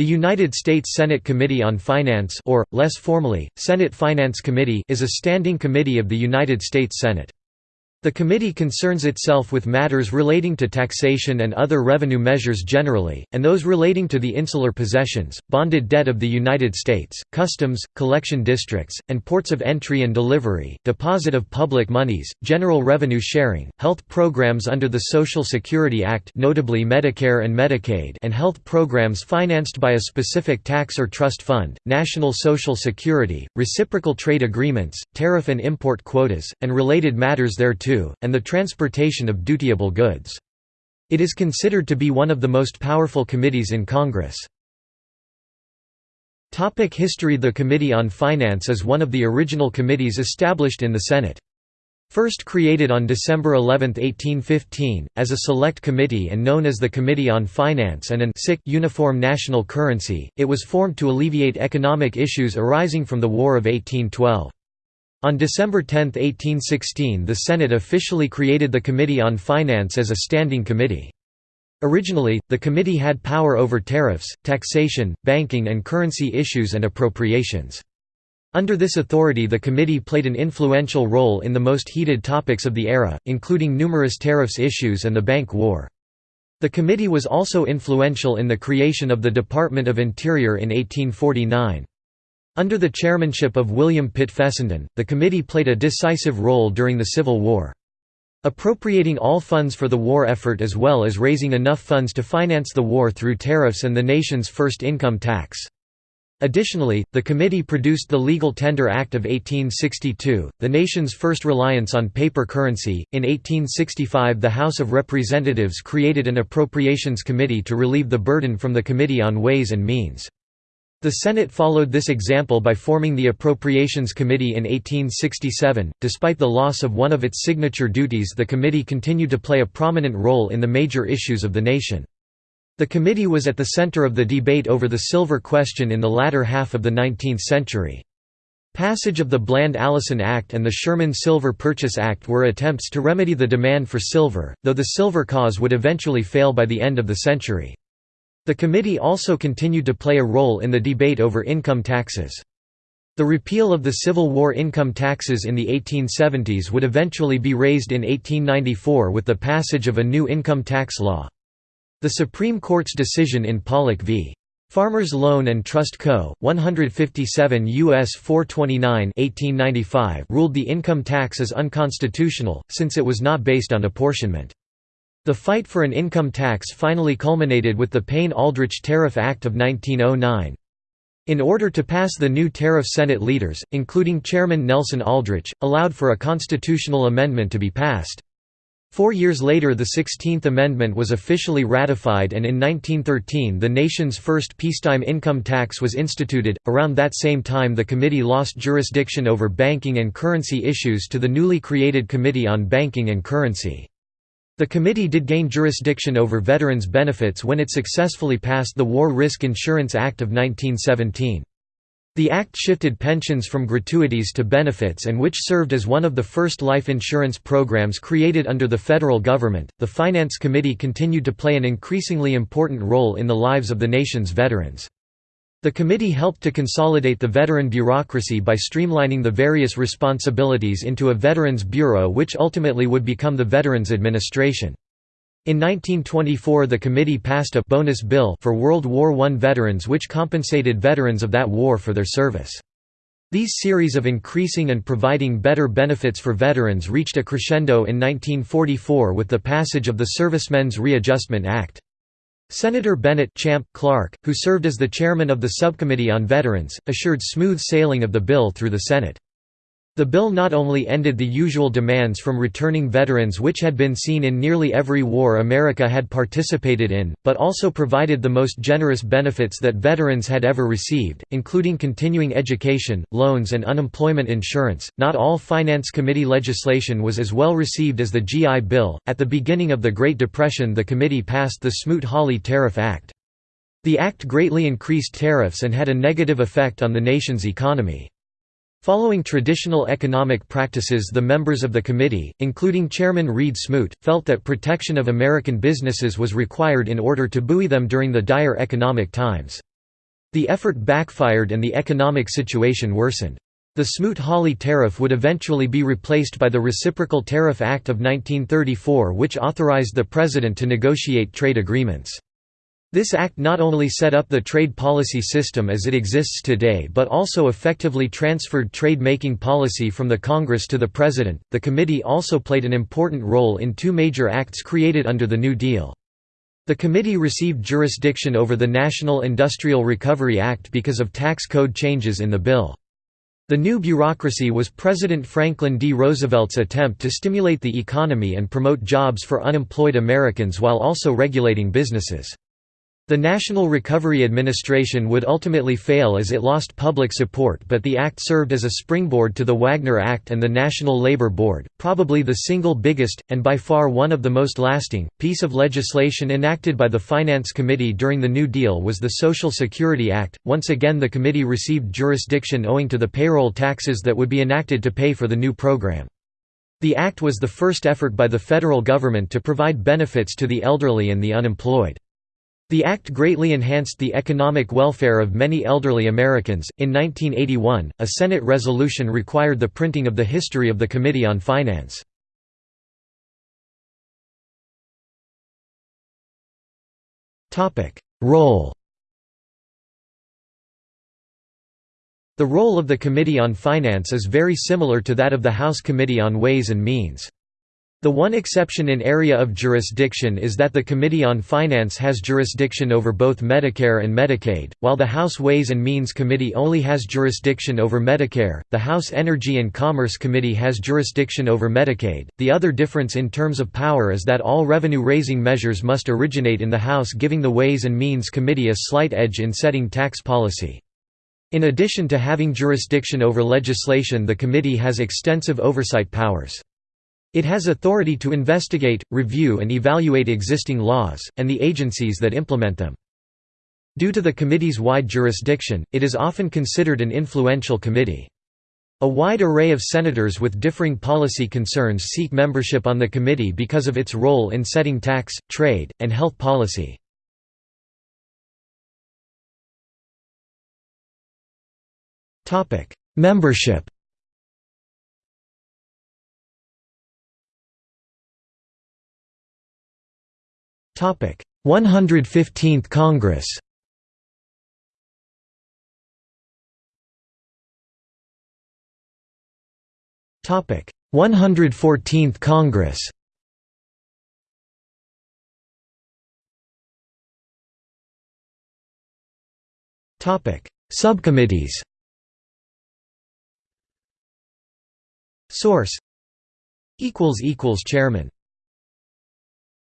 The United States Senate Committee on Finance or, less formally, Senate Finance Committee is a standing committee of the United States Senate. The committee concerns itself with matters relating to taxation and other revenue measures generally, and those relating to the insular possessions, bonded debt of the United States, customs, collection districts, and ports of entry and delivery, deposit of public monies, general revenue sharing, health programs under the Social Security Act notably Medicare and Medicaid and health programs financed by a specific tax or trust fund, national social security, reciprocal trade agreements, tariff and import quotas, and related matters thereto and the transportation of dutiable goods. It is considered to be one of the most powerful committees in Congress. Topic history The Committee on Finance is one of the original committees established in the Senate. First created on December 11, 1815, as a select committee and known as the Committee on Finance and an Uniform National Currency, it was formed to alleviate economic issues arising from the War of 1812. On December 10, 1816 the Senate officially created the Committee on Finance as a standing committee. Originally, the committee had power over tariffs, taxation, banking and currency issues and appropriations. Under this authority the committee played an influential role in the most heated topics of the era, including numerous tariffs issues and the bank war. The committee was also influential in the creation of the Department of Interior in 1849. Under the chairmanship of William Pitt Fessenden, the committee played a decisive role during the Civil War. Appropriating all funds for the war effort as well as raising enough funds to finance the war through tariffs and the nation's first income tax. Additionally, the committee produced the Legal Tender Act of 1862, the nation's first reliance on paper currency. In 1865, the House of Representatives created an Appropriations Committee to relieve the burden from the Committee on Ways and Means. The Senate followed this example by forming the Appropriations Committee in 1867. Despite the loss of one of its signature duties, the committee continued to play a prominent role in the major issues of the nation. The committee was at the center of the debate over the silver question in the latter half of the 19th century. Passage of the Bland-Allison Act and the Sherman Silver Purchase Act were attempts to remedy the demand for silver, though the silver cause would eventually fail by the end of the century. The committee also continued to play a role in the debate over income taxes. The repeal of the Civil War income taxes in the 1870s would eventually be raised in 1894 with the passage of a new income tax law. The Supreme Court's decision in Pollock v. Farmers Loan and Trust Co., 157 U.S. 429 1895 ruled the income tax as unconstitutional, since it was not based on apportionment. The fight for an income tax finally culminated with the Payne-Aldrich Tariff Act of 1909. In order to pass the new tariff Senate leaders, including Chairman Nelson Aldrich, allowed for a constitutional amendment to be passed. Four years later the Sixteenth Amendment was officially ratified and in 1913 the nation's first peacetime income tax was instituted. Around that same time the committee lost jurisdiction over banking and currency issues to the newly created Committee on Banking and Currency. The committee did gain jurisdiction over veterans' benefits when it successfully passed the War Risk Insurance Act of 1917. The act shifted pensions from gratuities to benefits and which served as one of the first life insurance programs created under the federal government. The Finance Committee continued to play an increasingly important role in the lives of the nation's veterans. The committee helped to consolidate the veteran bureaucracy by streamlining the various responsibilities into a Veterans Bureau which ultimately would become the Veterans Administration. In 1924 the committee passed a «bonus bill» for World War I veterans which compensated veterans of that war for their service. These series of increasing and providing better benefits for veterans reached a crescendo in 1944 with the passage of the Servicemen's Readjustment Act. Senator Bennett Champ Clark, who served as the chairman of the Subcommittee on Veterans, assured smooth sailing of the bill through the Senate. The bill not only ended the usual demands from returning veterans which had been seen in nearly every war America had participated in, but also provided the most generous benefits that veterans had ever received, including continuing education, loans, and unemployment insurance. Not all Finance Committee legislation was as well received as the GI Bill. At the beginning of the Great Depression, the committee passed the Smoot Hawley Tariff Act. The act greatly increased tariffs and had a negative effect on the nation's economy. Following traditional economic practices the members of the committee, including Chairman Reed Smoot, felt that protection of American businesses was required in order to buoy them during the dire economic times. The effort backfired and the economic situation worsened. The Smoot-Hawley tariff would eventually be replaced by the Reciprocal Tariff Act of 1934 which authorized the President to negotiate trade agreements. This act not only set up the trade policy system as it exists today but also effectively transferred trade-making policy from the Congress to the President. The committee also played an important role in two major acts created under the New Deal. The committee received jurisdiction over the National Industrial Recovery Act because of tax code changes in the bill. The new bureaucracy was President Franklin D. Roosevelt's attempt to stimulate the economy and promote jobs for unemployed Americans while also regulating businesses. The National Recovery Administration would ultimately fail as it lost public support but the act served as a springboard to the Wagner Act and the National Labor Board, probably the single biggest, and by far one of the most lasting, piece of legislation enacted by the Finance Committee during the New Deal was the Social Security Act. Once again the committee received jurisdiction owing to the payroll taxes that would be enacted to pay for the new program. The act was the first effort by the federal government to provide benefits to the elderly and the unemployed. The act greatly enhanced the economic welfare of many elderly Americans. In 1981, a Senate resolution required the printing of the history of the Committee on Finance. Topic: Role. The role of the Committee on Finance is very similar to that of the House Committee on Ways and Means. The one exception in area of jurisdiction is that the Committee on Finance has jurisdiction over both Medicare and Medicaid, while the House Ways and Means Committee only has jurisdiction over Medicare. The House Energy and Commerce Committee has jurisdiction over Medicaid. The other difference in terms of power is that all revenue raising measures must originate in the House, giving the Ways and Means Committee a slight edge in setting tax policy. In addition to having jurisdiction over legislation, the committee has extensive oversight powers. It has authority to investigate, review and evaluate existing laws, and the agencies that implement them. Due to the committee's wide jurisdiction, it is often considered an influential committee. A wide array of senators with differing policy concerns seek membership on the committee because of its role in setting tax, trade, and health policy. Membership 115th Congress. Topic: 114th Congress. Topic: Subcommittees. Source equals equals Chairman